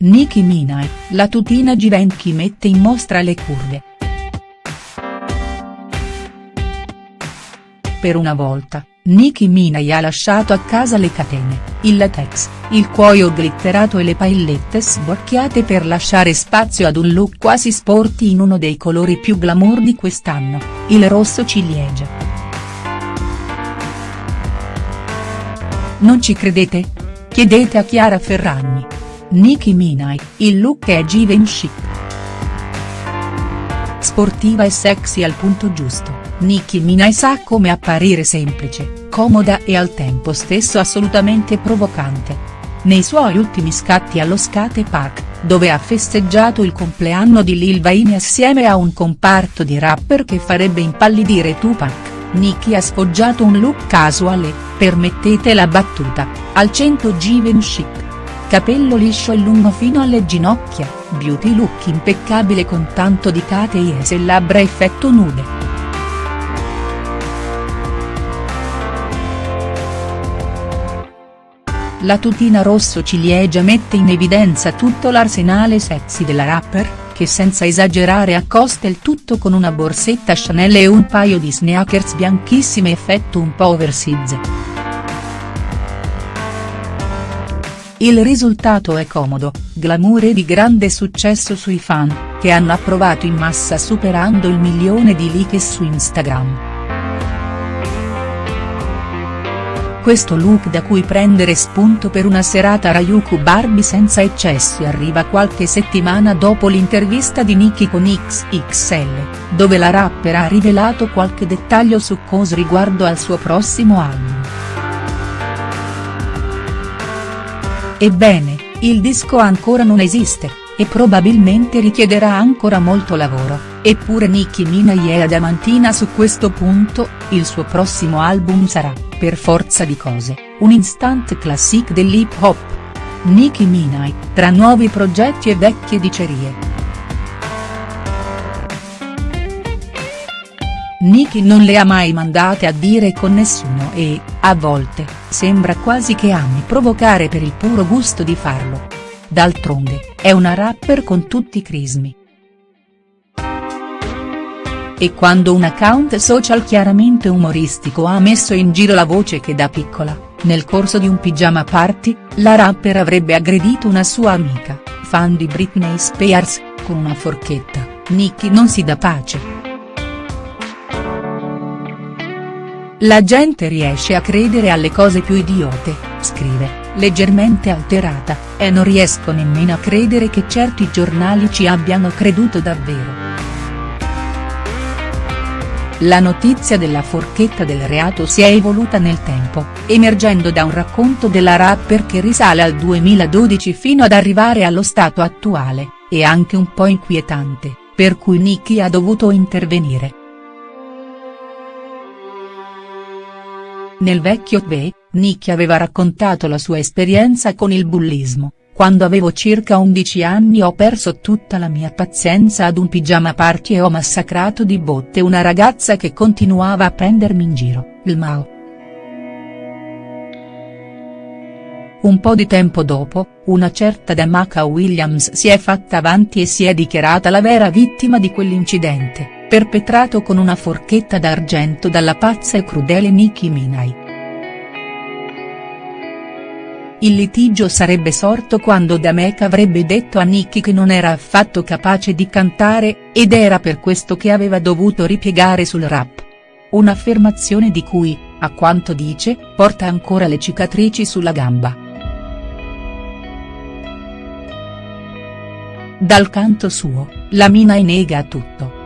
Nicki Minaj, la tutina Givenchy mette in mostra le curve. Per una volta, Nicki Minaj ha lasciato a casa le catene, il latex, il cuoio glitterato e le paillette sborchiate per lasciare spazio ad un look quasi sporty in uno dei colori più glamour di quest'anno, il rosso ciliegia. Non ci credete? Chiedete a Chiara Ferragni. Nicki Minaj, il look è Givenchy. Sportiva e sexy al punto giusto, Nicki Minaj sa come apparire semplice, comoda e al tempo stesso assolutamente provocante. Nei suoi ultimi scatti allo Skate Park, dove ha festeggiato il compleanno di Lil Wayne assieme a un comparto di rapper che farebbe impallidire Tupac, Nicki ha sfoggiato un look casual e, permettete la battuta, al 100 Givenchy capello liscio e lungo fino alle ginocchia, beauty look impeccabile con tanto di cateies e labbra effetto nude. La tutina rosso ciliegia mette in evidenza tutto l'arsenale sexy della rapper, che senza esagerare accosta il tutto con una borsetta Chanel e un paio di sneakers bianchissime effetto un po' oversize. Il risultato è comodo, glamour e di grande successo sui fan, che hanno approvato in massa superando il milione di like su Instagram. Questo look da cui prendere spunto per una serata Rayuku Barbie senza eccessi arriva qualche settimana dopo l'intervista di Nicki con XXL, dove la rapper ha rivelato qualche dettaglio succoso riguardo al suo prossimo album. Ebbene, il disco ancora non esiste, e probabilmente richiederà ancora molto lavoro, eppure Nicki Minaj è adamantina su questo punto, il suo prossimo album sarà, per forza di cose, un instant classic dell'hip hop. Nicki Minaj, tra nuovi progetti e vecchie dicerie. Nicki non le ha mai mandate a dire con nessuno e, a volte, sembra quasi che ami provocare per il puro gusto di farlo. D'altronde, è una rapper con tutti i crismi. E quando un account social chiaramente umoristico ha messo in giro la voce che da piccola, nel corso di un pigiama party, la rapper avrebbe aggredito una sua amica, fan di Britney Spears, con una forchetta, Nicki non si dà pace. La gente riesce a credere alle cose più idiote, scrive, leggermente alterata, e non riesco nemmeno a credere che certi giornali ci abbiano creduto davvero. La notizia della forchetta del reato si è evoluta nel tempo, emergendo da un racconto della rapper che risale al 2012 fino ad arrivare allo stato attuale, e anche un po' inquietante, per cui Nicki ha dovuto intervenire. Nel vecchio Tve, Nicki aveva raccontato la sua esperienza con il bullismo, quando avevo circa 11 anni ho perso tutta la mia pazienza ad un pigiama party e ho massacrato di botte una ragazza che continuava a prendermi in giro, il Mao. Un po' di tempo dopo, una certa Damaka Williams si è fatta avanti e si è dichiarata la vera vittima di quell'incidente perpetrato con una forchetta d'argento dalla pazza e crudele Nicki Minaj. Il litigio sarebbe sorto quando Damek avrebbe detto a Nicki che non era affatto capace di cantare, ed era per questo che aveva dovuto ripiegare sul rap. Un'affermazione di cui, a quanto dice, porta ancora le cicatrici sulla gamba. Dal canto suo, la Minaj nega tutto